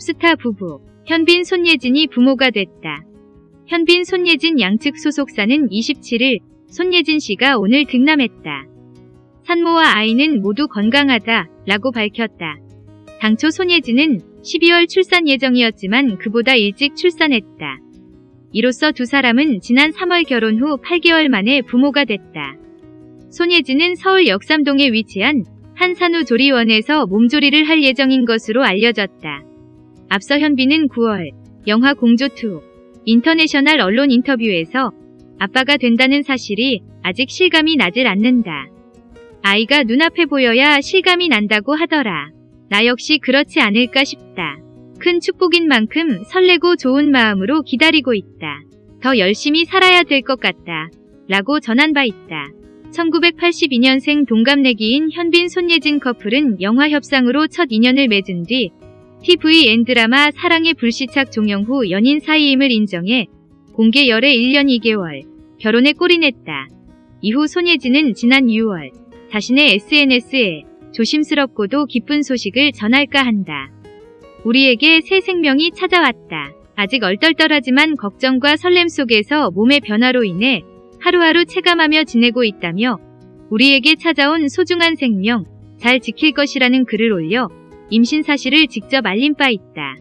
톱스타 부부 현빈 손예진이 부모가 됐다. 현빈 손예진 양측 소속사는 27일 손예진 씨가 오늘 등남했다. 산모와 아이는 모두 건강하다 라고 밝혔다. 당초 손예진은 12월 출산 예정이었지만 그보다 일찍 출산했다. 이로써 두 사람은 지난 3월 결혼 후 8개월 만에 부모가 됐다. 손예진은 서울 역삼동에 위치한 한 산후 조리원에서 몸조리를 할 예정인 것으로 알려졌다. 앞서 현빈은 9월 영화 공조2 인터내셔널 언론 인터뷰에서 아빠가 된다는 사실이 아직 실감이 나질 않는다. 아이가 눈앞에 보여야 실감이 난다고 하더라. 나 역시 그렇지 않을까 싶다. 큰 축복인 만큼 설레고 좋은 마음으로 기다리고 있다. 더 열심히 살아야 될 것 같다. 라고 전한 바 있다. 1982년생 동갑내기인 현빈 손예진 커플은 영화 협상으로 첫 인연을 맺은 뒤 TVN 드라마 사랑의 불시착 종영 후 연인 사이임을 인정해 공개 열애 1년 2개월 결혼에 골인했다. 이후 손예진은 지난 6월 자신의 SNS에 조심스럽고도 기쁜 소식을 전할까 한다. 우리에게 새 생명이 찾아왔다. 아직 얼떨떨하지만 걱정과 설렘 속에서 몸의 변화로 인해 하루하루 체감하며 지내고 있다며 우리에게 찾아온 소중한 생명 잘 지킬 것이라는 글을 올려 임신 사실을 직접 알린 바 있다.